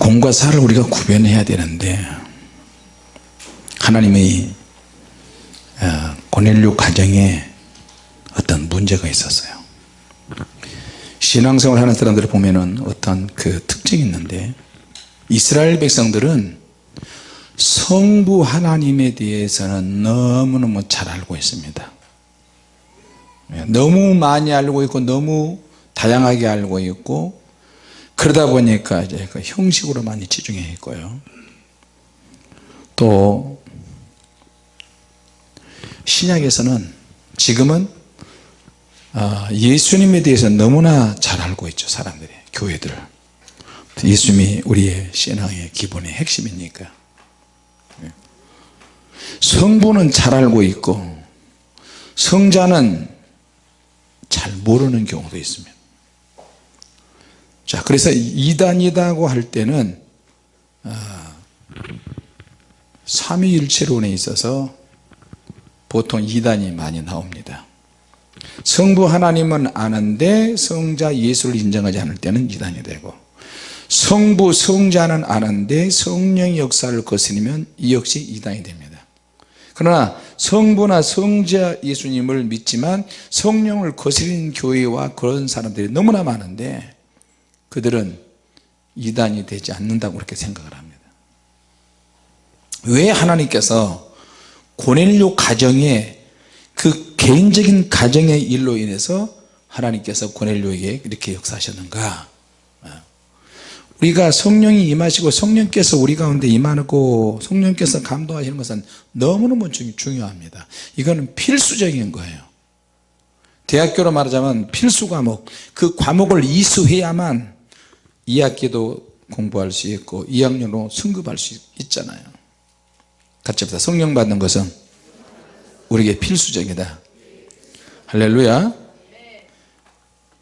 공과 사를 우리가 구별해야 되는데 하나님의 어, 고넬료 가정에 어떤 문제가 있었어요. 신앙생활 하는 사람들을 보면은 어떤 그 특징이 있는데 이스라엘 백성들은 성부 하나님에 대해서는 너무너무 잘 알고 있습니다. 예, 너무 많이 알고 있고 너무 다양하게 알고 있고 그러다 보니까 이제 그 형식으로 많이 치중해 있고요. 또 신약에서는 지금은 아, 예수님에 대해서 너무나 잘 알고 있죠 사람들이 교회들 예수님이 우리의 신앙의 기본의 핵심이니까. 예. 성부는 잘 알고 있고 성자는 잘 모르는 경우도 있습니다 자 그래서 이단이다고 할 때는 아, 삼위일체론에 있어서 보통 이단이 많이 나옵니다. 성부 하나님은 아는데 성자 예수를 인정하지 않을 때는 이단이 되고 성부 성자는 아는데 성령의 역사를 거스르면 이 역시 이단이 됩니다. 그러나 성부나 성자 예수님을 믿지만 성령을 거스르는 교회와 그런 사람들이 너무나 많은데 그들은 이단이 되지 않는다고 그렇게 생각을 합니다. 왜 하나님께서 고넬료 가정에 그 개인적인 가정의 일로 인해서 하나님께서 고넬료에게 이렇게 역사하셨는가? 우리가 성령이 임하시고 성령께서 우리 가운데 임하고 성령께서 감동하시는 것은 너무너무 중요합니다. 이거는 필수적인 거예요. 대학교로 말하자면 필수 과목 그 과목을 이수해야만 2학기도 공부할 수 있고 2학년으로 승급할 수 있잖아요. 같이 합시다. 성령 받는 것은 우리에게 필수적이다. 할렐루야.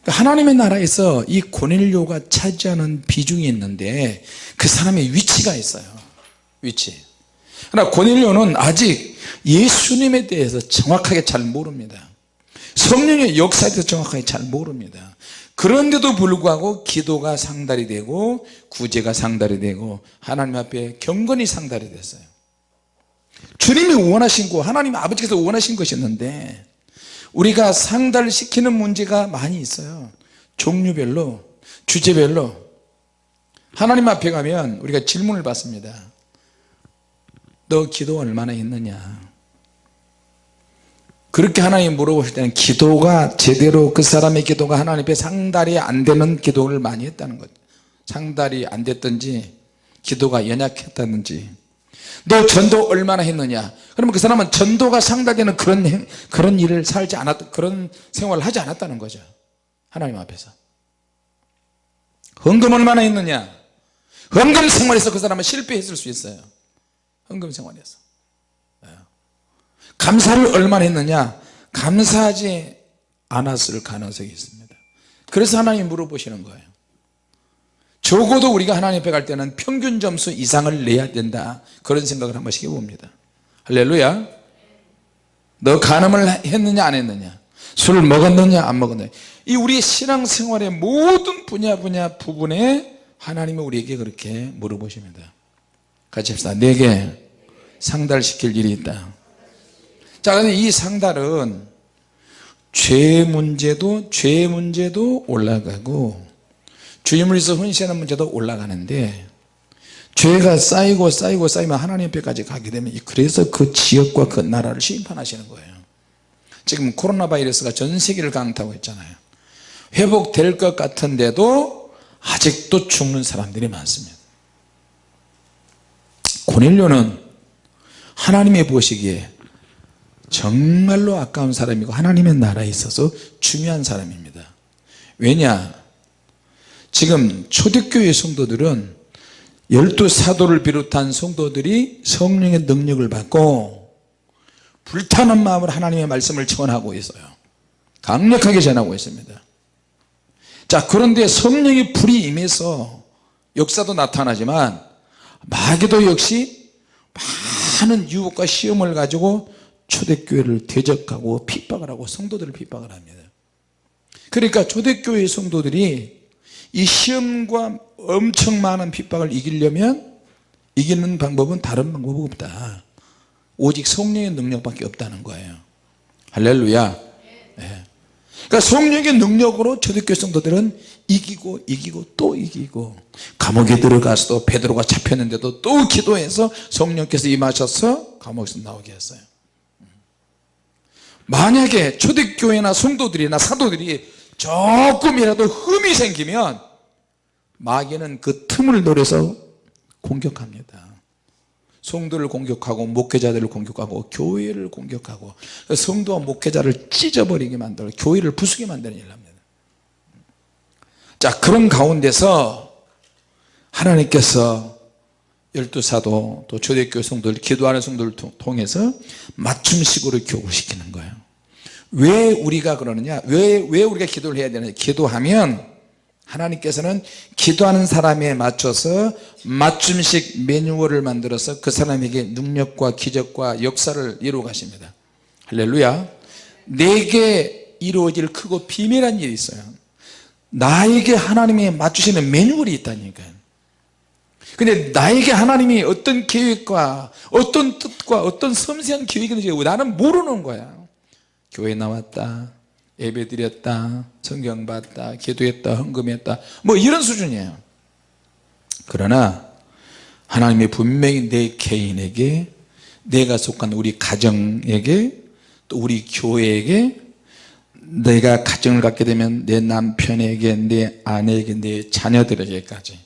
그러니까 하나님의 나라에서 이 고넬료가 차지하는 비중이 있는데 그 사람의 위치가 있어요. 위치. 그러나 고넬료는 아직 예수님에 대해서 정확하게 잘 모릅니다. 성령의 역사에 대해서 정확하게 잘 모릅니다 그런데도 불구하고 기도가 상달이 되고 구제가 상달이 되고 하나님 앞에 경건이 상달이 됐어요. 주님이 원하신 거 하나님 아버지께서 원하신 것이었는데 우리가 상달시키는 문제가 많이 있어요. 종류별로 주제별로. 하나님 앞에 가면 우리가 질문을 받습니다. 너 기도 얼마나 했느냐 그렇게 하나님 물어보실 때는 기도가 제대로 그 사람의 기도가 하나님 앞에 상달이 안 되는 기도를 많이 했다는 거죠. 상달이 안 됐든지 기도가 연약했다든지. 너 전도 얼마나 했느냐? 그러면 그 사람은 전도가 상달되는 그런 그런 일을 살지 않았 그런 생활을 하지 않았다는 거죠. 하나님 앞에서. 헌금 얼마나 했느냐? 헌금 생활에서 그 사람은 실패했을 수 있어요. 헌금 생활에서. 예. 감사를 얼마나 했느냐? 감사하지 않았을 가능성이 있습니다. 그래서 하나님 물어보시는 거예요. 적어도 우리가 하나님 앞에 갈 때는 평균 점수 이상을 내야 된다. 그런 생각을 한 번씩 해봅니다 할렐루야. 너 간음을 했느냐 안 했느냐? 술을 먹었느냐 안 먹었느냐? 이 우리의 신앙생활의 모든 분야 분야 부분에 하나님은 우리에게 그렇게 물어보십니다. 같이 합시다. 내게 상달시킬 일이 있다 자 그런데 이 상달은 죄 문제도 죄 문제도 올라가고 위해서 헌신하는 문제도 올라가는데 죄가 쌓이고 쌓이고 쌓이면 하나님 앞에까지 가게 되면 그래서 그 지역과 그 나라를 심판하시는 거예요. 지금 코로나 바이러스가 전 세계를 강타하고 있잖아요. 회복될 것 같은데도 아직도 죽는 사람들이 많습니다. 고넬료는 하나님의 보시기에 정말로 아까운 사람이고 하나님의 나라에 있어서 중요한 사람입니다. 왜냐? 지금 초대교회 성도들은 열두 사도를 비롯한 성도들이 성령의 능력을 받고 불타는 마음으로 하나님의 말씀을 전하고 있어요. 강력하게 전하고 있습니다. 자 그런데 성령의 불이 임해서 역사도 나타나지만 마귀도 역시 많은 유혹과 시험을 가지고 초대교회를 대적하고 핍박을 하고 성도들을 핍박을 합니다. 그러니까 초대교회 성도들이 이 시험과 엄청 많은 핍박을 이기려면 이기는 방법은 다른 방법 없다. 오직 성령의 능력밖에 없다는 거예요. 할렐루야. 네. 그러니까 성령의 능력으로 초대교회 성도들은 이기고 이기고 또 이기고 감옥에 들어가서도 베드로가 잡혔는데도 또 기도해서 성령께서 임하셔서 감옥에서 나오게 했어요 만약에 초대교회나 성도들이나 사도들이 조금이라도 흠이 생기면 마귀는 그 틈을 노려서 공격합니다. 성도를 공격하고 목회자들을 공격하고 교회를 공격하고 성도와 목회자를 찢어버리게 만들어 교회를 부수게 만드는 일을 합니다. 자 그런 가운데서 하나님께서 열두 사도 또 초대교회 성도들 기도하는 성도를 통해서 맞춤식으로 교육을 시키는 거예요 왜 우리가 그러느냐? 왜, 왜 우리가 기도를 해야 되느냐? 기도하면 하나님께서는 기도하는 사람에 맞춰서 맞춤식 매뉴얼을 만들어서 그 사람에게 능력과 기적과 역사를 이루어 가십니다. 할렐루야. 내게 이루어질 크고 비밀한 일이 있어요. 나에게 하나님이 맞추시는 매뉴얼이 있다니까요 근데 나에게 하나님이 어떤 계획과 어떤 뜻과 어떤 섬세한 계획인지 나는 모르는 거야 교회 나왔다 예배 드렸다 성경 봤다 기도했다 헌금했다. 뭐 이런 수준이에요. 그러나 하나님이 분명히 내 개인에게 내가 속한 우리 가정에게 또 우리 교회에게 내가 가정을 갖게 되면 내 남편에게 내 아내에게 내 자녀들에게까지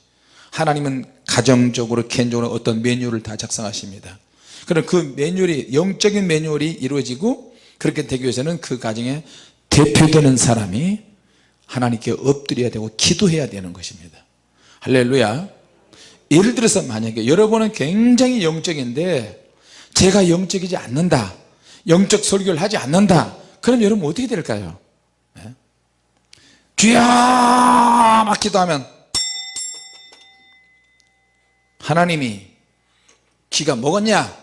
하나님은 가정적으로 개인적으로 어떤 매뉴얼을 다 작성하십니다. 그럼 그 매뉴얼이 영적인 매뉴얼이 이루어지고 그렇게 되기 위해서는 그 가정에 대표되는 사람이 하나님께 엎드려야 되고 기도해야 되는 것입니다. 할렐루야. 예를 들어서 만약에 여러분은 굉장히 영적인데 제가 영적이지 않는다 영적 설교를 하지 않는다 그럼 여러분 어떻게 될까요? 네? 주야 막 기도하면 하나님이 귀가 먹었냐?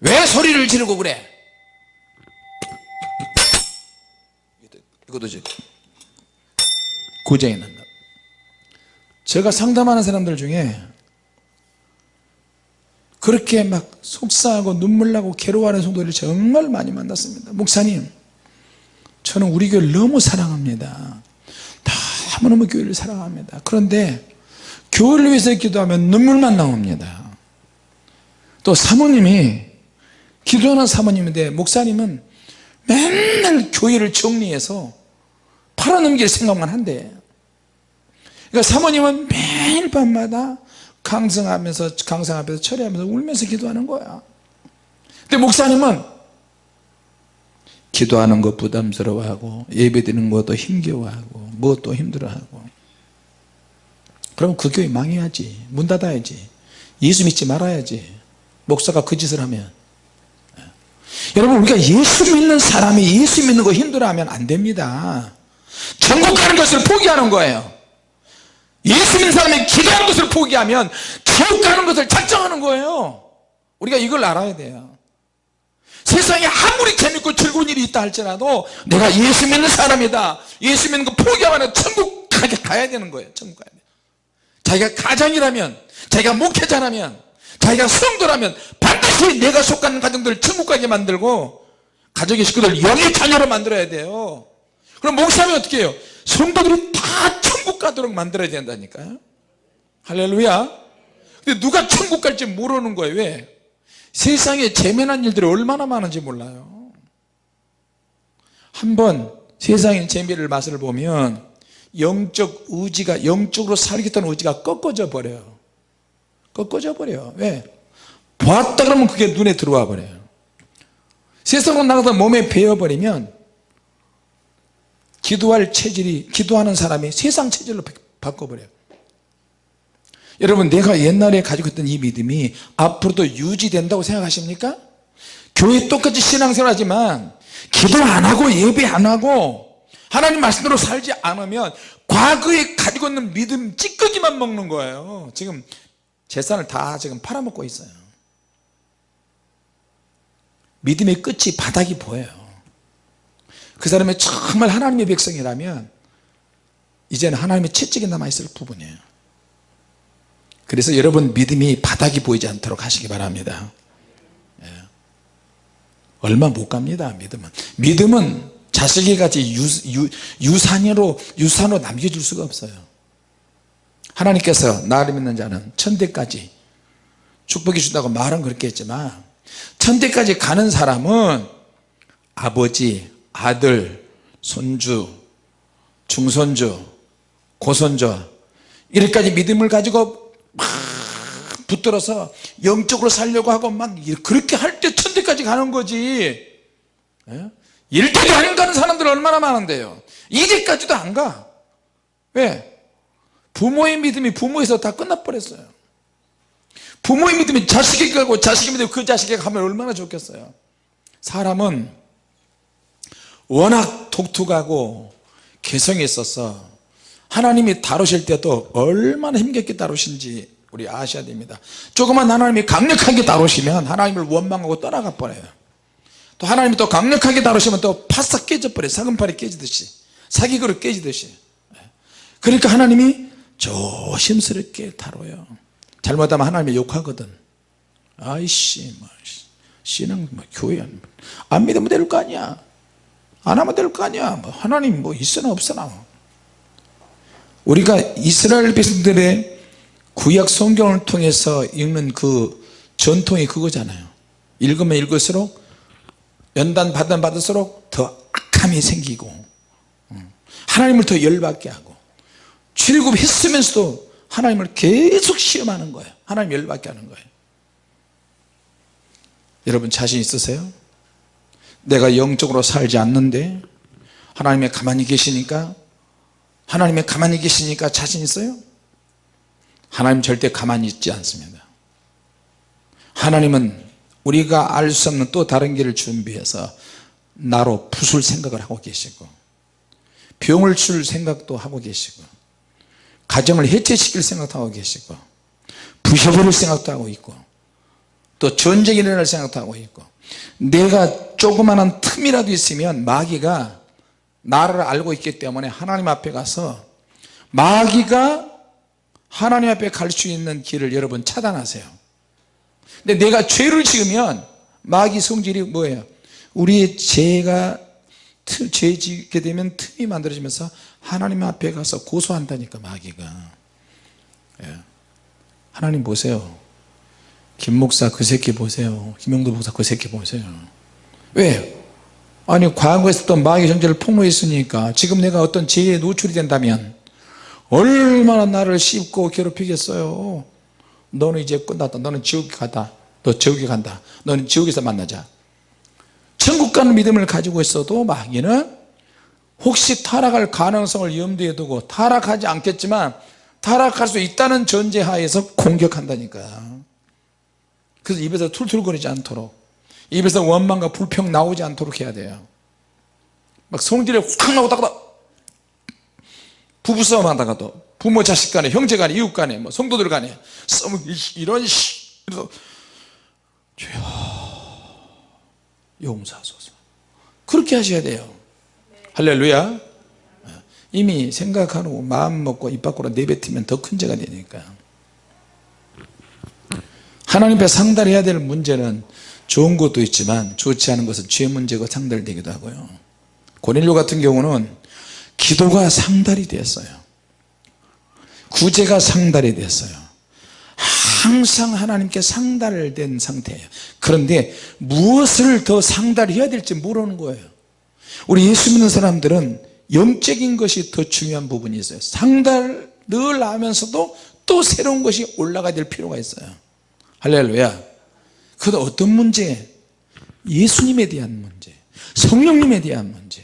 왜 소리를 지르고 그래 이것도 이제 고장이 난다. 제가 상담하는 사람들 중에 그렇게 막 속상하고 눈물 나고 괴로워하는 성도들을 정말 많이 만났습니다. 목사님 저는 우리 교회를 너무 사랑합니다 너무너무 교회를 사랑합니다. 그런데 교회를 위해서 기도하면 눈물만 나옵니다. 또 사모님이 기도하는 사모님인데 목사님은 맨날 교회를 정리해서 팔아넘길 생각만 한대. 그러니까 사모님은 매일 밤마다 강성하면서 강성하면서 철회하면서 울면서 기도하는 거야. 근데 목사님은 기도하는 것 부담스러워하고 예배드리는 것도 힘겨워하고 무엇도 힘들어하고. 그럼 그 교회 망해야지. 문 닫아야지. 예수 믿지 말아야지. 목사가 그 짓을 하면. 여러분 우리가 예수 믿는 사람이 예수 믿는 거 힘들어하면 안 됩니다 천국 가는 것을 포기하는 거예요. 예수 믿는 사람이 기도하는 것을 포기하면 천국 가는 것을 작정하는 거예요. 우리가 이걸 알아야 돼요. 세상에 아무리 재밌고 즐거운 일이 있다 할지라도 내가 예수 믿는 사람이다. 예수 믿는 거 포기하면 천국 가게 가야 되는 거예요. 천국 가야 돼 자기가 가장이라면 자기가 목회자라면 자기가 성도라면 반드시 내가 속한 가정들을 천국 가게 만들고 가족의 식구들 영의 자녀로 만들어야 돼요 그럼 목사면 어떻게 해요? 성도들이 다 천국 가도록 만들어야 된다니까요. 할렐루야. 근데 누가 천국 갈지 모르는 거예요. 왜? 세상에 재미난 일들이 얼마나 많은지 몰라요. 한번 세상의 재미를 맛을 보면 영적 의지가 영적으로 살겠다는 의지가 꺾어져 버려요. 꺾어져 버려요. 왜? 보았다 그러면 그게 눈에 들어와 버려요. 세상으로 나가서 몸에 배어버리면 기도할 체질이 기도하는 사람이 세상 체질로 바꿔버려요. 여러분 내가 옛날에 가지고 있던 이 믿음이 앞으로도 유지된다고 생각하십니까? 교회 똑같이 신앙생활 하지만 기도 안 하고 예배 안 하고 하나님 말씀대로 살지 않으면 과거에 가지고 있는 믿음 찌꺼기만 먹는 거예요. 지금 재산을 다 지금 팔아먹고 있어요. 믿음의 끝이 바닥이 보여요 그 사람이 정말 하나님의 백성이라면 이제는 하나님의 채찍이 남아있을 부분이에요. 그래서 여러분 믿음이 바닥이 보이지 않도록 하시기 바랍니다. 예. 얼마 못 갑니다 믿음은. 믿음은 같이 유, 유, 산으로 유산으로 남겨줄 수가 없어요. 하나님께서 나를 믿는 자는 천대까지 축복해 준다고 말은 그렇게 했지만 천대까지 가는 사람은 아버지 아들 손주 중손주 고손주 이렇게까지 믿음을 가지고 막 붙들어서 영적으로 살려고 하고 막 그렇게 할 때 천대까지 가는 거지. 예? 일대도 안 가는 사람들 얼마나 많은데요. 이제까지도 안가. 왜? 부모의 믿음이 부모에서 다 끝나버렸어요. 부모의 믿음이 자식에게 가고 자식의 믿음이 그 자식에게 가면 얼마나 좋겠어요. 사람은 워낙 독특하고 개성이 있어서 하나님이 다루실 때도 얼마나 힘겹게 다루신지 우리 아셔야 됩니다. 조금만 하나님이 강력하게 다루시면 하나님을 원망하고 떠나가 버려요. 또 하나님이 또 강력하게 다루시면 또 파싹 깨져버려요. 사금팔이 깨지듯이. 사기그릇 깨지듯이. 그러니까 하나님이 조심스럽게 다뤄요. 잘못하면 하나님이 욕하거든. 아이씨 뭐 신앙 뭐 교회 안 믿으면 될거 아니야 안 하면 될 거 아니야. 뭐 하나님 뭐 있으나 없으나. 우리가 이스라엘 백성들의 구약 성경을 통해서 읽는 그 전통이 그거잖아요. 읽으면 읽을수록 연단 받으면 받을수록 더 악함이 생기고 하나님을 더 열받게 하고 출굽했으면서도 하나님을 계속 시험하는 거예요. 하나님 열받게 하는 거예요. 여러분 자신 있으세요? 내가 영적으로 살지 않는데 하나님의 가만히 계시니까 하나님의 가만히 계시니까 자신 있어요? 하나님 절대 가만히 있지 않습니다 하나님은 우리가 알 수 없는 또 다른 길을 준비해서 나로 부술 생각을 하고 계시고 병을 줄 생각도 하고 계시고 가정을 해체시킬 생각도 하고 계시고 부셔버릴 생각도 하고 있고 또 전쟁이 일어날 생각도 하고 있고 내가 조그마한 틈이라도 있으면 마귀가 나를 알고 있기 때문에 하나님 앞에 가서 마귀가 하나님 앞에 갈 수 있는 길을 여러분 차단하세요. 근데 내가 죄를 지으면 마귀 성질이 뭐예요? 우리의 죄가 죄 짓게 되면 틈이 만들어지면서 하나님 앞에 가서 고소한다니까 마귀가. 예. 하나님 보세요 김 목사 그 새끼 보세요. 김영도 목사 그 새끼 보세요. 왜? 아니 과거에 있었던 마귀 정제를 폭로했으니까 지금 내가 어떤 죄에 노출이 된다면 얼마나 나를 씹고 괴롭히겠어요? 너는 이제 끝났다. 너는 지옥에 가다. 너 지옥에 간다. 너는 지옥에서 만나자. 천국 가는 믿음을 가지고 있어도 마귀는 혹시 타락할 가능성을 염두에 두고 타락하지 않겠지만 타락할 수 있다는 전제하에서 공격한다니까 그래서 입에서 툴툴거리지 않도록 입에서 원망과 불평 나오지 않도록 해야 돼요. 막 성질에 확 나오다가 부부싸움 하다가도 부모 자식 간에 형제 간에 이웃 간에 뭐 성도들 간에 싸움 이런 시 그래서 주여 용서하소서. 그렇게 하셔야 돼요. 할렐루야. 이미 생각하고 마음 먹고 입 밖으로 내뱉으면 더 큰 죄가 되니까 하나님 앞에 상달해야 될 문제는 좋은 것도 있지만 좋지 않은 것은 죄 문제가 상달되기도 하고요. 고넬료 같은 경우는 기도가 상달이 됐어요. 구제가 상달이 됐어요. 항상 하나님께 상달된 상태예요. 그런데 무엇을 더 상달해야 될지 모르는 거예요. 우리 예수 믿는 사람들은 영적인 것이 더 중요한 부분이 있어요. 상달을 하면서도 또 새로운 것이 올라가야 될 필요가 있어요 할렐루야. 그것 어떤 문제? 예수님에 대한 문제. 성령님에 대한 문제.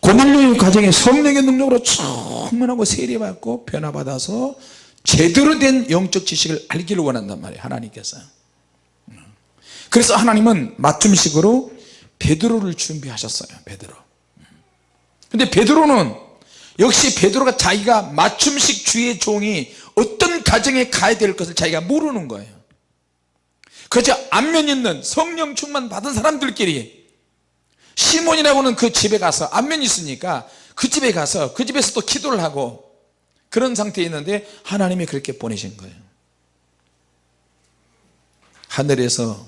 고넬료의 과정에 성령의 능력으로 충만하고 세례받고 변화받아서 제대로 된 영적 지식을 알기를 원한단 말이에요 하나님께서. 그래서 하나님은 맞춤식으로 베드로를 준비하셨어요 베드로. 근데 베드로는 역시 베드로가 자기가 맞춤식 주의 종이 어떤 가정에 가야 될 것을 자기가 모르는 거예요 그저 안면 있는 성령 충만 받은 사람들끼리 시몬이라고는 그 집에 가서 안면이 있으니까 그 집에 가서 그 집에서 또 기도를 하고 그런 상태에 있는데 하나님이 그렇게 보내신 거예요. 하늘에서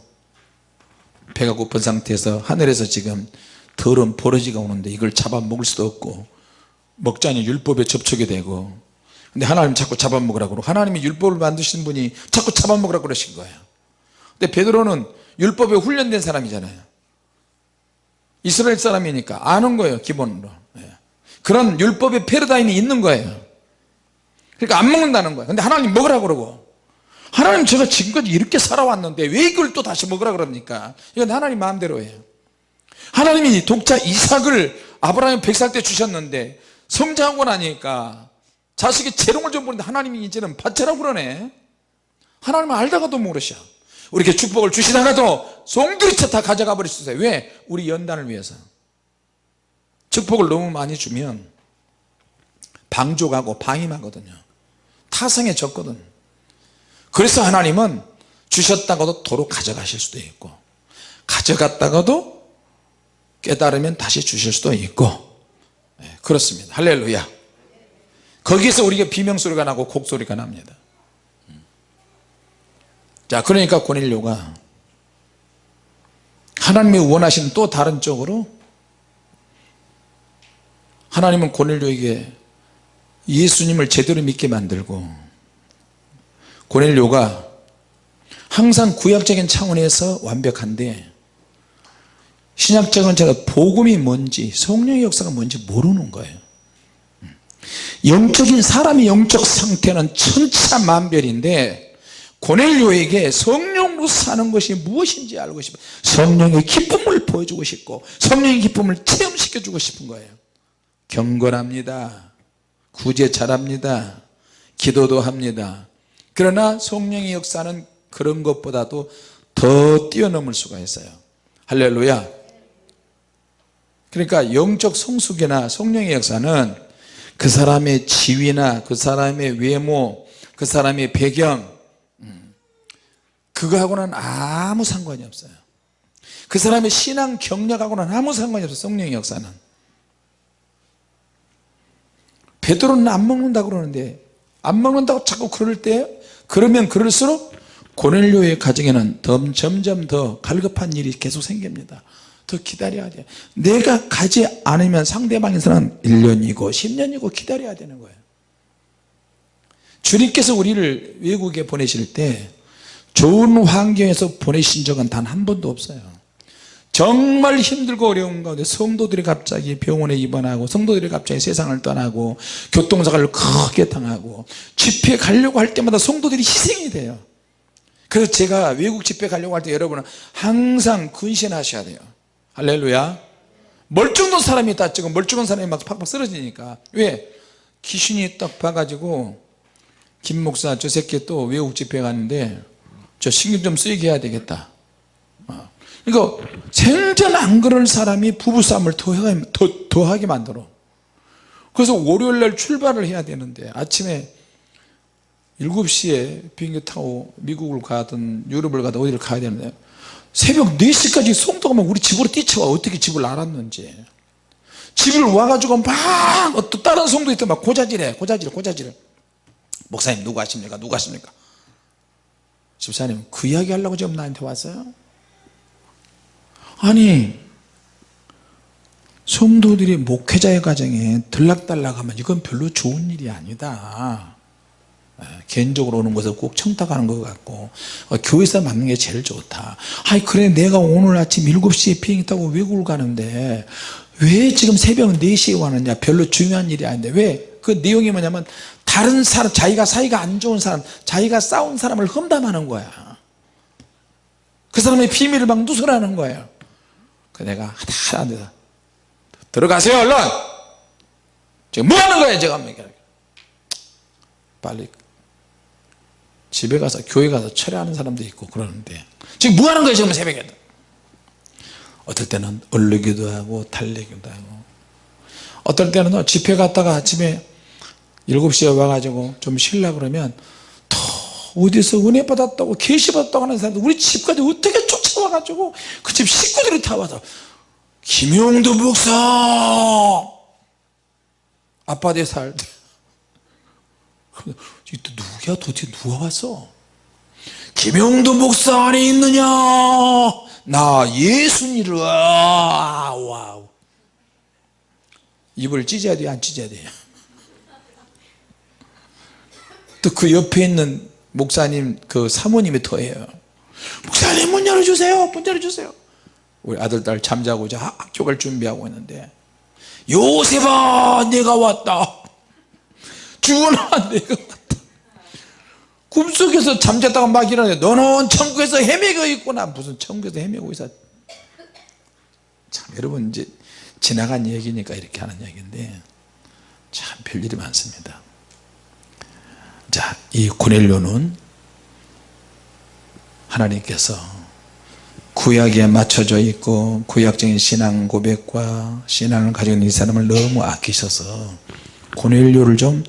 배가 고픈 상태에서 하늘에서 지금 더러운 버러지가 오는데 이걸 잡아먹을 수도 없고 먹자니 율법에 접촉이 되고 근데 하나님 자꾸 잡아먹으라고 하나님이 율법을 만드신 분이 자꾸 잡아먹으라고 그러신 거예요 근데 베드로는 율법에 훈련된 사람이잖아요. 이스라엘 사람이니까 아는 거예요 기본으로. 예. 그런 율법의 패러다임이 있는 거예요. 그러니까 안 먹는다는 거예요. 근데 하나님 먹으라고 그러고. 하나님 제가 지금까지 이렇게 살아왔는데 왜 이걸 또 다시 먹으라 그럽니까? 이건 하나님 마음대로예요. 하나님이 독자 이삭을 아브라함 100살 때 주셨는데 성장하고 나니까 자식이 재롱을 좀 보는데 하나님이 이제는 받쳐라고 그러네. 하나님은 알다가도 모르셔 우리 이렇게 축복을 주시다가도 송두리째 다 가져가 있어요 왜? 우리 연단을 위해서. 축복을 너무 많이 주면 방족하고 방임하거든요. 타성에 졌거든. 그래서 하나님은 주셨다가도 도로 가져가실 수도 있고 가져갔다가도 깨달으면 다시 주실 수도 있고. 네, 그렇습니다. 할렐루야. 거기에서 우리가 비명소리가 나고 곡소리가 납니다 자 그러니까 고넬료가 하나님이 원하시는 또 다른 쪽으로 하나님은 고넬료에게 예수님을 제대로 믿게 만들고 고넬료가 항상 구약적인 차원에서 완벽한데 신약적인 제가 복음이 뭔지 성령의 역사가 뭔지 모르는 거예요. 영적인 사람의 영적 상태는 천차만별인데 고넬료에게 성령으로 사는 것이 무엇인지 알고 싶어 성령의 기쁨을 보여주고 싶고 성령의 기쁨을 체험시켜 주고 싶은 거예요. 경건합니다. 구제 잘합니다. 기도도 합니다. 그러나 성령의 역사는 그런 것보다도 더 뛰어넘을 수가 있어요. 할렐루야. 그러니까 영적 성숙이나 성령의 역사는 그 사람의 지위나 그 사람의 외모 그 사람의 배경 음, 그거하고는 아무 상관이 없어요. 그 사람의 신앙 경력하고는 아무 상관이 없어요 성령의 역사는. 베드로는 안 먹는다고 그러는데 안 먹는다고 자꾸 그럴 때 그러면 그럴수록 고넬료의 가정에는 점점 더 갈급한 일이 계속 생깁니다. 더 기다려야 돼요 내가 가지 않으면 상대방에서는 1년이고 10년이고 기다려야 되는 거예요. 주님께서 우리를 외국에 보내실 때 좋은 환경에서 보내신 적은 단 한 번도 없어요. 정말 힘들고 어려운 가운데 성도들이 갑자기 병원에 입원하고 성도들이 갑자기 세상을 떠나고 교통사고를 크게 당하고 집회 가려고 할 때마다 성도들이 희생이 돼요. 그래서 제가 외국 집회 가려고 할 때 여러분은 항상 근신하셔야 돼요. 할렐루야. 멀쩡한 사람이 다 지금 멀쩡한 사람이 막 팍팍 쓰러지니까. 왜? 귀신이 딱 봐가지고 김 목사 저 새끼 또 외국 집회 갔는데 저 신경 좀 쓰이게 해야 되겠다. 어. 그러니까 안 그럴 사람이 부부싸움을 더하게, 더, 더하게 만들어. 그래서 월요일날 출발을 해야 되는데 아침에 7시에 비행기 타고 미국을 가든 유럽을 가든 어디를 가야 되는데 새벽 4시까지 송도가 막 우리 집으로 뛰쳐와 어떻게 집을 알았는지. 집을 와가지고 막또 다른 송도 있던 막 고자질해 고자질 고자질. 목사님 누구 하십니까? 누구 하십니까 집사님 그 이야기 하려고 지금 나한테 왔어요? 아니 성도들이 목회자의 가정에 들락달락하면 이건 별로 좋은 일이 아니다. 예, 개인적으로 오는 것을 꼭 청탁하는 것 같고 어, 교회에서 맞는 게 제일 좋다. 아이 그래 내가 오늘 아침 7시에 비행기 타고 외국을 가는데 왜 지금 새벽 4시에 왔느냐? 별로 중요한 일이 아닌데. 왜? 그 내용이 뭐냐면 다른 사람 자기가 사이가 안 좋은 사람 자기가 싸운 사람을 험담하는 거야. 그 사람의 비밀을 막 누설하는 거예요. 그 내가 하다 하다 들어가세요 얼른! 지금 뭐 하는 거예요 제가 빨리 집에 가서 교회 가서 철회하는 사람도 있고 그러는데. 지금 뭐 하는 거예요 지금 새벽에 어떨 때는 얼르기도 하고 달래기도 하고. 어떨 때는 집회 갔다가 아침에 7시에 와가지고 좀 쉬려 그러면 더 어디서 은혜 받았다고 계시 받았다고 하는 사람들 우리 집까지 어떻게 쫓아와가지고 그 집 식구들이 다 와서 김용도 목사! 아파트에 살때 또 누구야? 도대체 누가 왔어? 김영도 목사 안에 있느냐? 나 예수니라. wow. 입을 찢어야 돼요? 안 찢어야 돼요 또 그 옆에 있는 목사님 그 사모님이 더해요. 목사님 문 열어주세요. 문 열어주세요. 우리 아들 딸 잠자고 이제 학교 갈 준비하고 있는데 요셉아 내가 왔다. 주원아 내가 왔다. 꿈속에서 잠잤다가 막 일어나요 너는 천국에서 헤매고 있구나. 무슨 천국에서 헤매고 있어. 참 여러분 이제 지나간 얘기니까 이렇게 하는 얘기인데 참 별일이 많습니다 자 이 고넬료는 하나님께서 구약에 맞춰져 있고 구약적인 신앙 고백과 신앙을 있는 이 사람을 너무 아끼셔서 고넬료를 좀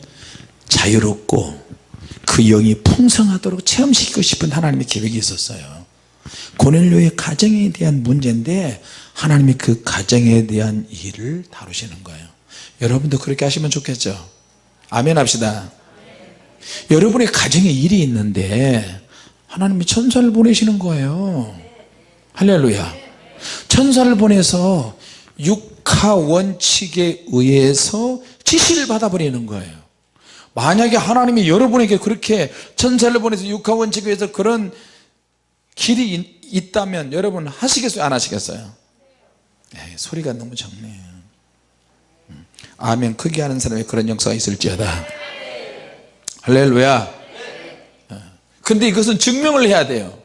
자유롭고 그 영이 풍성하도록 체험시키고 싶은 하나님의 계획이 있었어요. 고넬료의 가정에 대한 문제인데 하나님이 그 가정에 대한 일을 다루시는 거예요. 여러분도 그렇게 하시면 좋겠죠? 아멘 합시다 여러분의 가정에 일이 있는데 하나님이 천사를 보내시는 거예요. 할렐루야. 천사를 보내서 육하 원칙에 의해서 지시를 받아버리는 거예요. 만약에 하나님이 여러분에게 그렇게 천사를 보내서 육하 원칙에 의해서 그런 길이 있다면 여러분 하시겠어요? 안 하시겠어요? 에이, 소리가 너무 적네요. 음. 아멘. 크게 하는 사람이 그런 역사가 있을지어다 할렐루야. 어. 근데 이것은 증명을 해야 돼요.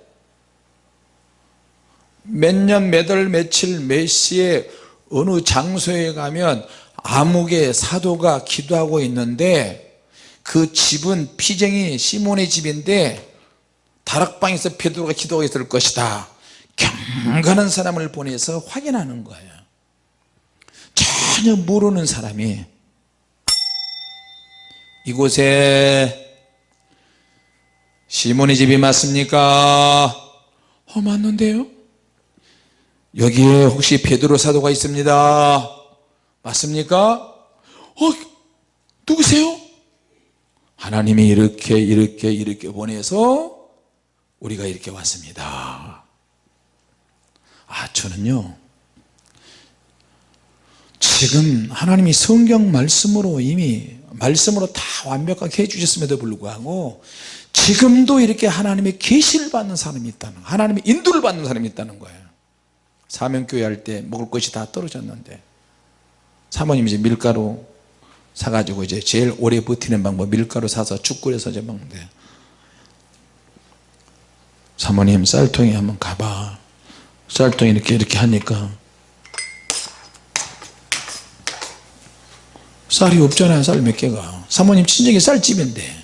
몇 년, 몇 월, 며칠, 몇 시에 어느 장소에 가면 암흑의 사도가 기도하고 있는데 그 집은 피쟁이 시몬의 집인데 다락방에서 베드로가 기도하고 있을 것이다. 경건한 사람을 보내서 확인하는 거예요. 전혀 모르는 사람이 이곳에 시몬의 집이 맞습니까? 어 맞는데요? 여기에 혹시 베드로 사도가 있습니다 맞습니까? 어 누구세요? 하나님이 이렇게 이렇게 이렇게 보내서 우리가 이렇게 왔습니다 아 저는요 지금 하나님이 성경 말씀으로 이미 말씀으로 다 완벽하게 해주셨음에도 불구하고 지금도 이렇게 하나님의 계시를 받는 사람이 있다는 하나님의 인도를 받는 사람이 있다는 거예요. 사명교회 할 때 먹을 것이 다 떨어졌는데 사모님이 이제 밀가루 사가지고 이제 제일 오래 버티는 방법 밀가루 사서 죽 끓여서 이제 먹는데 사모님 쌀통에 한번 가봐. 쌀통에 이렇게 이렇게 하니까 쌀이 없잖아요 쌀 몇 개가. 사모님 친정이 쌀집인데.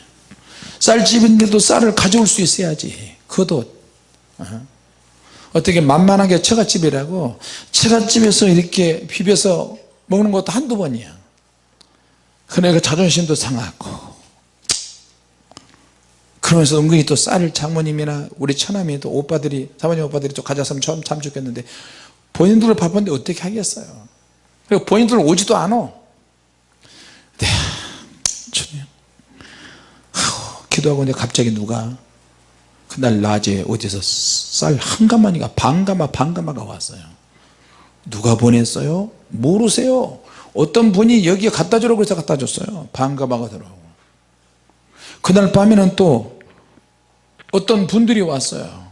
쌀집인데도 쌀을 가져올 수 있어야지. 그것도 어? 어떻게 만만하게 처갓집이라고 처갓집에서 이렇게 비벼서 먹는 것도 한두 번이야. 그러니까 자존심도 상하고. 그러면서 은근히 또 쌀을 장모님이나 우리 처남이 또 오빠들이 사모님 오빠들이 또 가져왔으면 참, 참 좋겠는데 본인들을 바쁜데 어떻게 하겠어요? 그리고 본인들은 오지도 않아 네, 주님 기도하고 있는데 갑자기 누가 그날 낮에 어디서 쌀 한 가마니가 반가마 반가마가 왔어요. 누가 보냈어요? 모르세요. 어떤 분이 여기에 갖다 주라고 해서 갖다 줬어요. 반가마가 들어오고. 그날 밤에는 또 어떤 분들이 왔어요.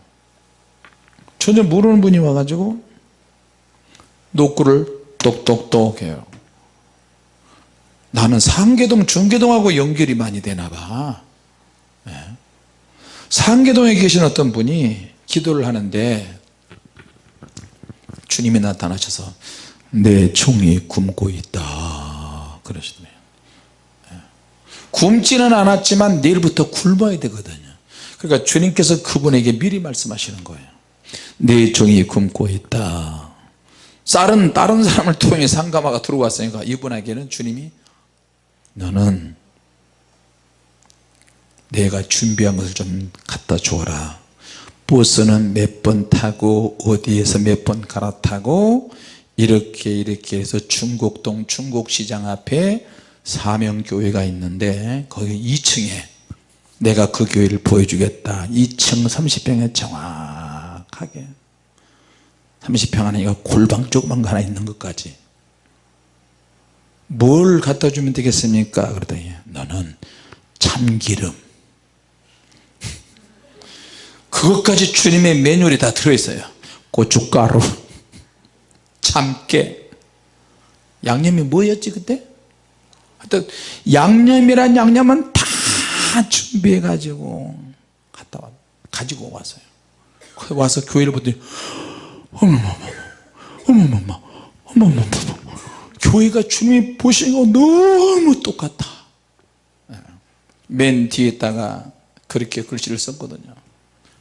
전혀 모르는 분이 와가지고 노구를 똑똑똑 해요. 나는 상계동 중계동하고 연결이 많이 되나 봐. 네. 상계동에 계신 어떤 분이 기도를 하는데 주님이 나타나셔서 내 종이 굶고 있다. 그러시네요. 굶지는 않았지만 내일부터 굶어야 되거든요. 그러니까 주님께서 그분에게 미리 말씀하시는 거예요 내 종이 굶고 있다. 쌀은 다른 사람을 통해 상가마가 들어왔으니까 이분에게는 주님이 너는 내가 준비한 것을 좀 갖다 줘라. 버스는 몇 번 타고 어디에서 몇 번 갈아타고 이렇게 이렇게 해서 중곡동 중곡시장 앞에 사명교회가 있는데 거기 2층에 내가 그 교회를 보여주겠다. 2층 30평에 정확하게. 30평 안에 이거 골방 조그만 거 하나 있는 것까지. 뭘 갖다 주면 되겠습니까? 그러더니 너는 참기름 그것까지 주님의 매뉴얼이 다 들어있어요. 고춧가루 참깨. 양념이 뭐였지 그때? 하여튼 양념이란 양념은 다 준비해 가지고 갔다 와 가지고 왔어요. 와서 교회를 보더니 어머머머 어머머머 어머머머. 교회가 주님이 보시는 거 너무 똑같아. 예. 맨 뒤에다가 그렇게 글씨를 썼거든요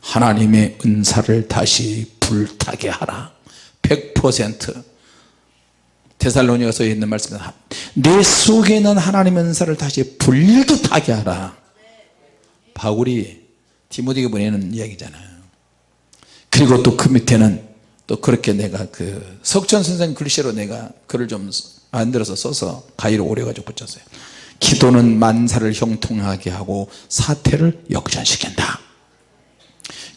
하나님의 은사를 다시 불타게 하라. 100% 데살로니가서 있는 말씀입니다 내 속에 있는 하나님의 은사를 다시 불타게 하라. 바울이 디모데에게 보내는 이야기잖아요. 그리고 또 그 밑에는 또 그렇게 내가 그 석천 선생 글씨로 내가 글을 좀 만들어서 써서 가위로 오려가지고 붙였어요. 기도는 만사를 형통하게 하고 사태를 역전시킨다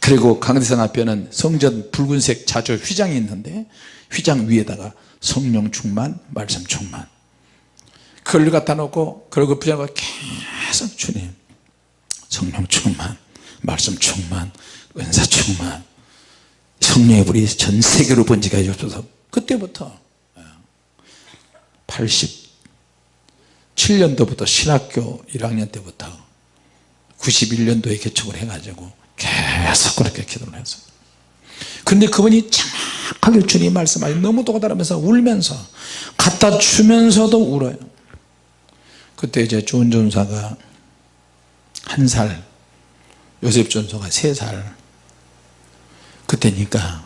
그리고 강대상 앞에는 성전 붉은색 자주 휘장이 있는데 휘장 위에다가 성령 충만 말씀 충만. 그걸 갖다 놓고 그리고 부자가 계속 주님 성령 충만 말씀 충만 은사 충만. 성령의 불이 전 세계로 번지게 해주셔서. 그때부터 87년도부터 신학교 1학년 때부터 91년도에 개척을 해가지고 계속 그렇게 기도를 했어요 근데 그분이 정확하게 주님 말씀하시 너무 똑같다면서 울면서 갖다 주면서도 울어요. 그때 이제 좋은 전사가 한살 요셉 전사가 세 살. 그때니까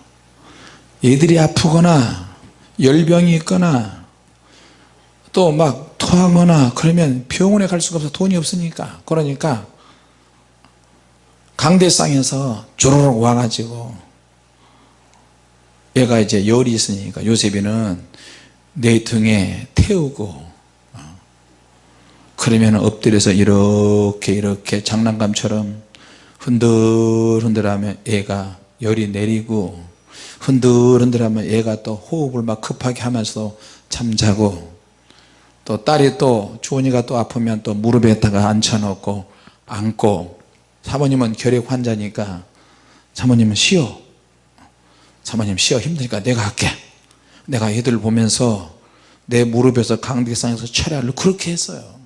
애들이 아프거나 열병이 있거나 또 막 토하거나 그러면 병원에 갈 수가 없어. 돈이 없으니까. 그러니까 강대상에서 조르륵 와가지고 얘가 이제 열이 있으니까 요셉이는 내 등에 태우고 어, 그러면 엎드려서 이렇게 이렇게 장난감처럼 흔들흔들하면 애가 열이 내리고 흔들흔들하면 애가 또 호흡을 막 급하게 하면서 잠자고 또 딸이 또 주원이가 또 아프면 또 무릎에다가 앉혀놓고 안고 사모님은 결핵 환자니까 사모님은 쉬어. 사모님 쉬어 힘드니까 내가 할게. 내가 애들 보면서 내 무릎에서 강대상에서 철야를 그렇게 했어요.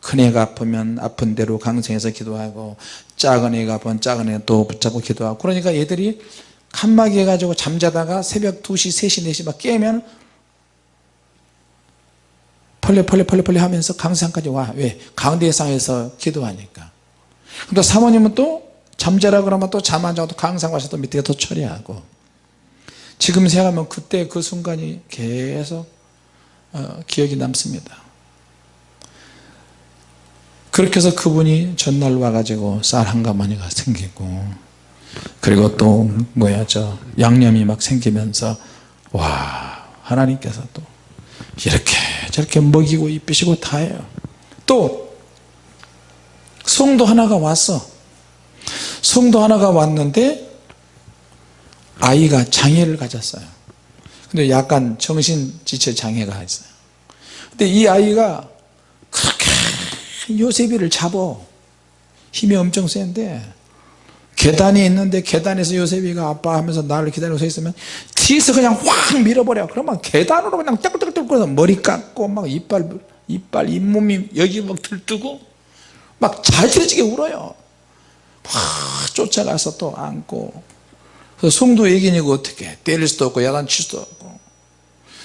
큰 애가 아프면 아픈 대로 강성에서 기도하고 작은 애가 아프면 작은 애 또 붙잡고 기도하고 그러니까 애들이 칸막이 해가지고 잠자다가 새벽 2시 3시 4시 막 깨면 펄레 펄레 펄레 펄레 하면서 강상까지 와. 왜? 강대상에서 기도하니까 근데 사모님은 또 잠자라 그러면 또 잠 안 자고 또 강상 와서 또 밑에 또 처리하고 지금 생각하면 그때 그 순간이 계속 어, 기억이 남습니다. 그렇게 해서 그분이 전날 와가지고 쌀 한 가마니가 생기고 그리고 또 뭐야 저 양념이 막 생기면서 와 하나님께서 또 이렇게 저렇게 먹이고 입히시고 다 해요. 또 성도 하나가 왔어. 성도 하나가 왔는데 아이가 장애를 가졌어요. 근데 약간 정신지체 장애가 있어요. 근데 이 아이가 그렇게 요셉이를 잡어. 힘이 엄청 센데 계단이 있는데 계단에서 요셉이가 아빠 하면서 나를 기다리고 서 있으면 뒤에서 그냥 확 밀어버려. 그러면 계단으로 그냥 끓어서 머리 깎고 막 이빨 이빨 잇몸이 여기 막 들뜨고 막 잘들어지게 울어요. 확 쫓아가서 또 안고. 그래서 성도 얘기니까 어떻게? 때릴 수도 없고 야단칠 수도 없고.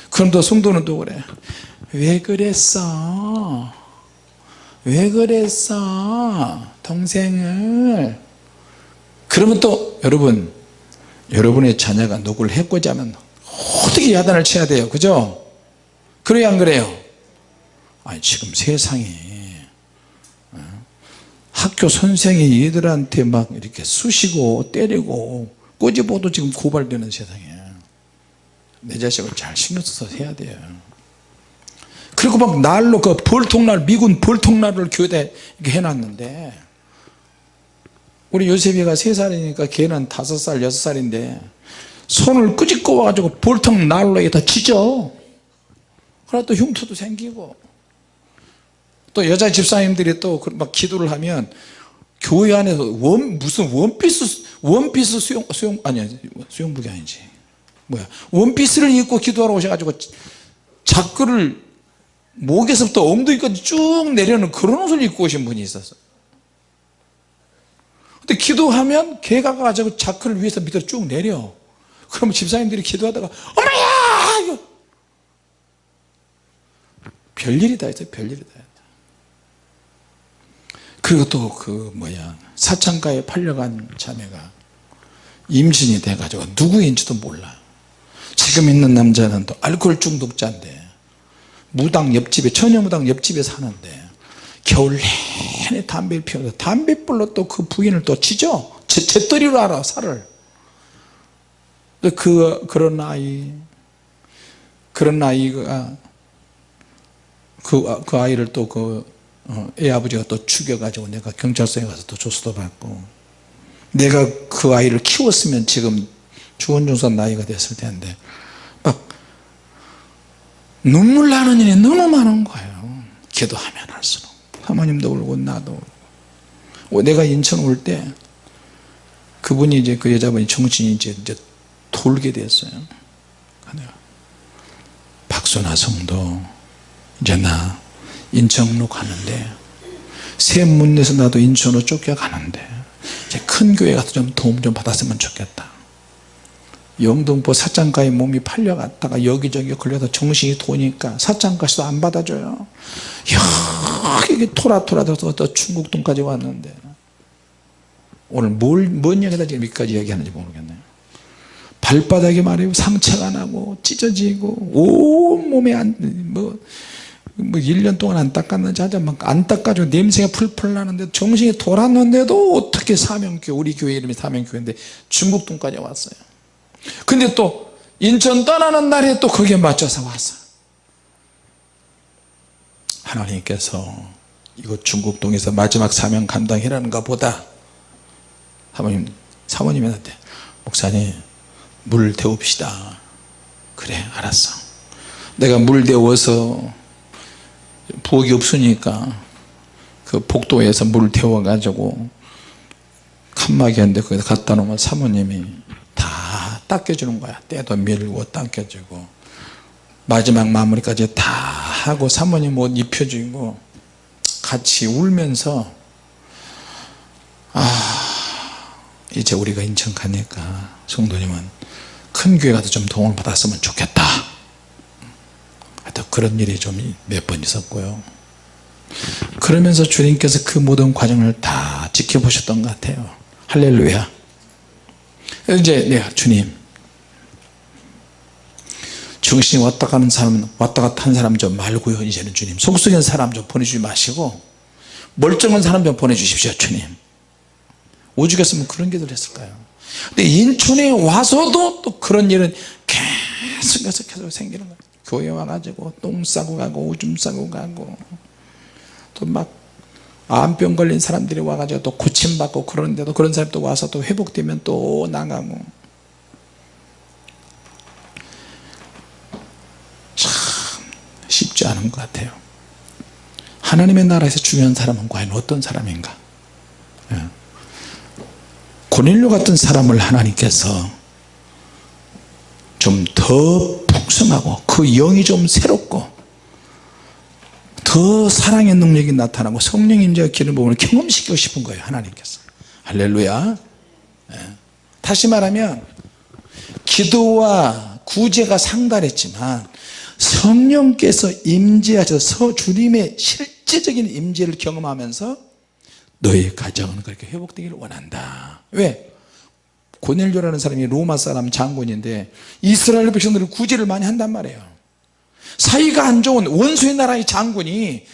그럼 또 성도는 또 그래 왜 그랬어? 왜 그랬어? 동생을. 그러면 또 여러분 여러분의 자녀가 누구를 해코지 하면 어떻게 야단을 쳐야 돼요? 그죠? 그래요 안 그래요? 아니 지금 세상이 어? 학교 선생이 얘들한테 막 이렇게 쑤시고 때리고 꼬집어도 지금 고발되는 세상이에요 내 자식을 잘 신경 써서 해야 돼요. 그리고 막 날로 그 벌통날 미군 벌통날을 교회에 이렇게 해놨는데 우리 요셉이가 세살이니까 걔는 다섯 살 여섯 살인데 손을 끄집고 와가지고 벌통 난로에다 치죠. 그러나 또 흉터도 생기고 또 여자 집사님들이 또 막 기도를 하면 교회 안에서 원 무슨 원피스 원피스 수영 수영 아니 수영복이 아니지. 뭐야. 원피스를 입고 기도하러 오셔가지고 자크를 목에서부터 엉덩이까지 쭉 내려는 그런 옷을 입고 오신 분이 있었어. 근데 기도하면 개가 가지고 자크를 위에서 밑으로 쭉 내려. 그러면 집사님들이 기도하다가 이거. 별일이 다 있어요 별일이 다 그리고 또 그 뭐야 사창가에 팔려간 자매가 임신이 돼가지고 누구인지도 몰라. 지금 있는 남자는 또 알코올 중독자인데 무당 옆집에 처녀무당 옆집에 사는데 겨울 내내 담배를 피워서 담배불로 또 그 부인을 또 치죠? 제, 제떨이로 알아 살을. 그 그런 아이 그런 아이가 그, 그 아이를 또 그 애 아버지가 또 죽여가지고 내가 경찰서에 가서 또 조수도 받고 내가 그 아이를 키웠으면 지금 주원중사 나이가 됐을 텐데 막 눈물 나는 일이 너무 많은 거예요. 기도하면 할수록. 사모님도 울고 나도 울고. 내가 인천 올 때 그분이 이제 그 여자분이 정신이 이제, 이제 돌게 됐어요. 박소나 성도 이제 나 인천으로 가는데 새 문에서 나도 인천으로 쫓겨가는데 큰 교회 가서 좀 도움 좀 받았으면 좋겠다. 영등포 사장가에 몸이 팔려갔다가 여기저기 걸려서 정신이 도니까 사장가시도 안 받아줘요. 여기 토라토라져서 또 충북동까지 왔는데. 오늘 뭘, 뭔 얘기다 지금 여기까지 얘기하는지 모르겠네요 발바닥에 말이에요. 상처가 나고 찢어지고 온몸에 안, 뭐, 뭐 1년 동안 안 닦았는지 하자 막안 닦아주고 냄새가 풀풀 나는데 정신이 돌았는데도 어떻게 사명교회 우리 교회 이름이 사명교회인데 중국동까지 왔어요. 근데 또 인천 떠나는 날에 또 거기에 맞춰서 왔어 하나님께서 이거 중국동에서 마지막 사명 감당이라는가 보다. 사모님 사모님한테 목사님 물 데웁시다. 그래 알았어. 내가 물 데워서 부엌이 없으니까 그 복도에서 물 데워 가지고 칸막이었는데 거기다 갖다 놓으면 사모님이 다 닦여주는 거야. 때도 밀고 닦여주고 마지막 마무리까지 다 하고 사모님 옷 입혀주고 같이 울면서 아 이제 우리가 인천 가니까 성도님은 큰 교회 가서 좀 도움을 받았으면 좋겠다 하여튼 그런 일이 좀 몇 번 있었고요. 그러면서 주님께서 그 모든 과정을 다 지켜보셨던 것 같아요. 할렐루야. 이제 내가 주님. 정신이 왔다 가는 사람은 왔다 갔다 한 사람 좀 말고요. 이제는 주님. 속속인 사람 좀 보내주지 마시고 멀쩡한 사람 좀 보내주십시오 주님. 오죽했으면 그런 기도를 했을까요? 근데 인천에 와서도 또 그런 일은 계속 계속 계속 생기는 거예요 교회 와가지고 똥 싸고 가고 오줌 싸고 가고 또 막 암병 걸린 사람들이 와가지고 또 고침받고 그러는데도 그런 사람이 또 와서 또 회복되면 또 나가고. 참 쉽지 않은 것 같아요. 하나님의 나라에서 중요한 사람은 과연 어떤 사람인가? 예. 고넬료 같은 사람을 하나님께서 좀 더 풍성하고 그 영이 좀 새롭고 더 사랑의 능력이 나타나고 성령 임재가 기름 부음을 경험시키고 싶은 거예요 하나님께서 할렐루야 예. 다시 말하면 기도와 구제가 상달했지만 성령께서 임재하셔서 주님의 실제적인 임재를 경험하면서 너의 가정은 그렇게 회복되기를 원한다 왜? 고넬료라는 사람이 로마 사람 장군인데 이스라엘 백성들을 구제를 많이 한단 말이에요. 사이가 안 좋은 원수의 나라의 장군이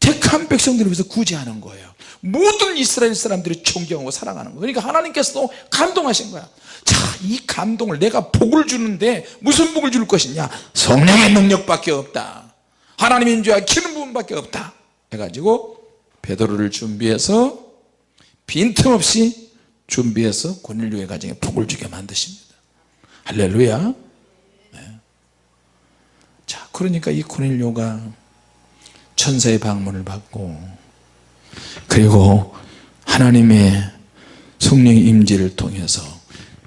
택한 백성들을 위해서 구제하는 거예요. 모든 이스라엘 사람들이 존경하고 사랑하는 거예요. 그러니까 하나님께서도 감동하신 거야. 자이 감동을 내가 복을 주는데 무슨 복을 줄 것이냐? 성령의 능력밖에 없다. 하나님인 줄 기름 부음밖에 없다. 해가지고 베드로를 준비해서 빈틈없이 준비해서 고넬료의 가정에 복을 주게 만드십니다. 할렐루야. 네. 자 그러니까 이 고넬료가 천사의 방문을 받고 그리고 하나님의 성령의 임재를 통해서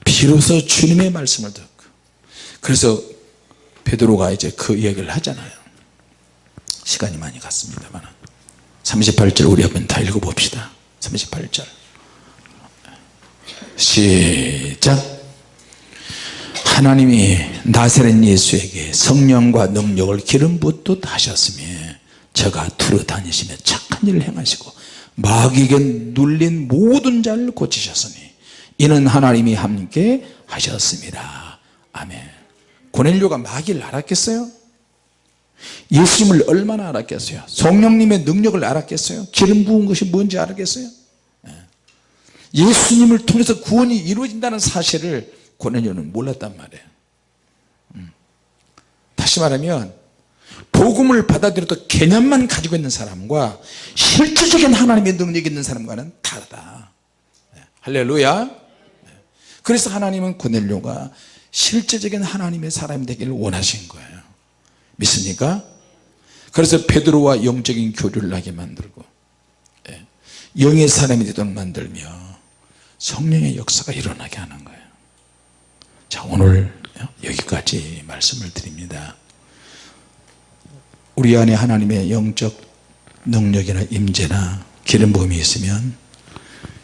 비로소 주님의 말씀을 듣고 그래서 베드로가 이제 그 이야기를 하잖아요. 시간이 많이 갔습니다만 38절 우리 한번 다 읽어봅시다. 38절 시작 하나님이 나사렛 예수에게 성령과 능력을 기름 붓듯 하셨으며 저가 두루 다니시며 착한 일을 행하시고 마귀에게 눌린 모든 자를 고치셨으니 이는 하나님이 함께 하셨습니다 아멘 고넬료가 마귀를 알았겠어요? 예수님을 얼마나 알았겠어요? 성령님의 능력을 알았겠어요? 기름 부은 것이 뭔지 알았겠어요? 예. 예수님을 통해서 구원이 이루어진다는 사실을 고넬료는 몰랐단 말이에요 음. 다시 말하면 복음을 받아들여도 개념만 가지고 있는 사람과 실질적인 하나님의 능력이 있는 사람과는 다르다 네. 할렐루야 네. 그래서 하나님은 고넬료가 실제적인 하나님의 사람이 되기를 원하신 거예요 믿습니까? 그래서 베드로와 영적인 교류를 하게 만들고 예. 영의 사람이 되도록 만들며 성령의 역사가 일어나게 하는 거예요. 자 오늘 여기까지 말씀을 드립니다. 우리 안에 하나님의 영적 능력이나 임재나 기름 부음이 있으면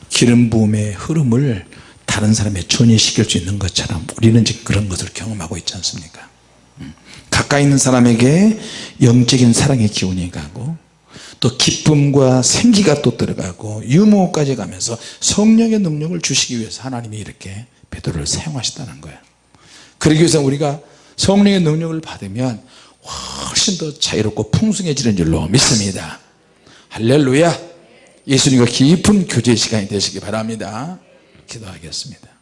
기름 부음의 흐름을 다른 사람에 전이시킬 수 있는 것처럼 우리는 지금 그런 것을 경험하고 있지 않습니까? 음. 가까이 있는 사람에게 영적인 사랑의 기운이 가고 또 기쁨과 생기가 또 들어가고 유머까지 가면서 성령의 능력을 주시기 위해서 하나님이 이렇게 베드로를 사용하셨다는 거예요. 그러기 위해서 우리가 성령의 능력을 받으면 훨씬 더 자유롭고 풍성해지는 줄로 믿습니다. 할렐루야! 예수님과 깊은 교제 시간이 되시기 바랍니다. 기도하겠습니다